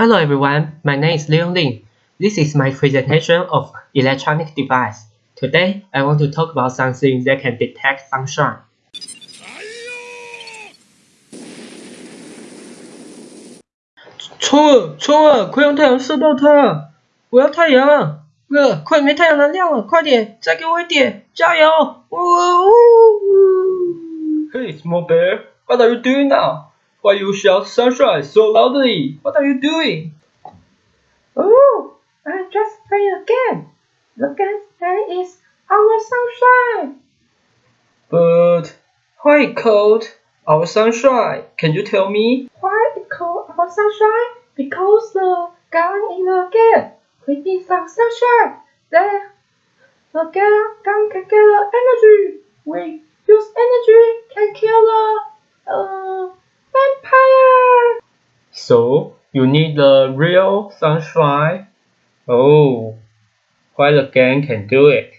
Hello everyone, my name is Leon Lin. This is my presentation of electronic device. Today, I want to talk about something that can detect sunshine. 冲啊冲啊！快用太阳射到它！我要太阳！呃，快没太阳能量了，快点，再给我一点，加油！呜呜呜！Hey, small bear, what are you doing now? Why you shout sunshine so loudly? What are you doing? Oh, I just play a game. The game name is Our Sunshine. But why it called Our Sunshine? Can you tell me? Why it called Our Sunshine? Because the gun in the game creates some sunshine. Then the gun can get the energy. We So you need the real sunshine? Oh, why the game can do it?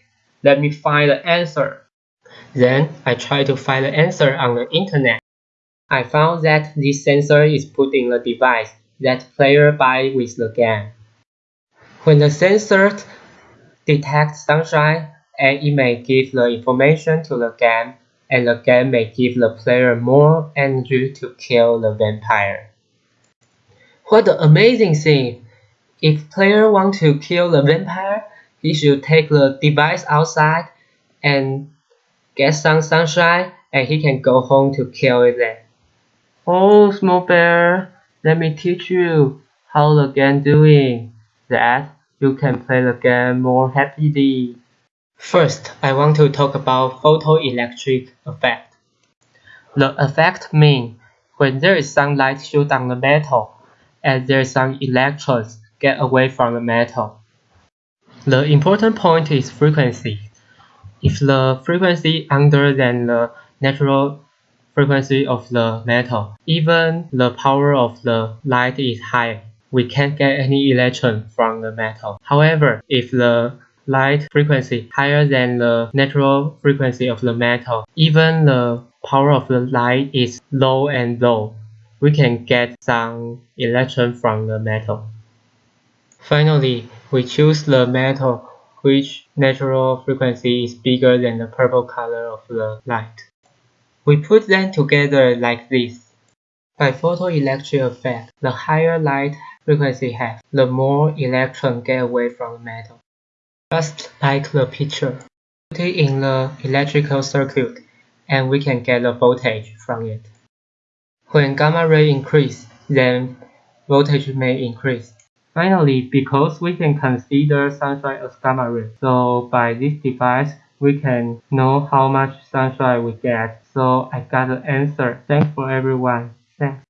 Let me find the answer. Then I try to find the answer on the internet. I found that this sensor is put in the device that player buy with the game. When the sensor detects sunshine, and it may give the information to the game, and the game may give the player more energy to kill the vampire. What an amazing thing! If player want to kill the vampire, he should take the device outside and get some sunshine and he can go home to kill it then. Oh, small bear, let me teach you how the game doing. That you can play the game more happily. First, I want to talk about photoelectric effect. The effect means when there is sunlight shoot on the metal, and there some electrons get away from the metal. The important point is frequency. If the frequency under than the natural frequency of the metal, even the power of the light is high, we can't get any electron from the metal. However, if the light frequency higher than the natural frequency of the metal, even the power of the light is low and low, we can get some electron from the metal. Finally, we choose the metal which natural frequency is bigger than the purple color of the light. We put them together like this. By photoelectric effect, the higher light frequency has, the more electrons get away from the metal. Just like the picture. Put it in the electrical circuit and we can get the voltage from it. When gamma ray increase, then voltage may increase. Finally, because we can consider sunshine as gamma ray, so by this device, we can know how much sunshine we get. So I got the answer. Thanks for everyone. Thanks.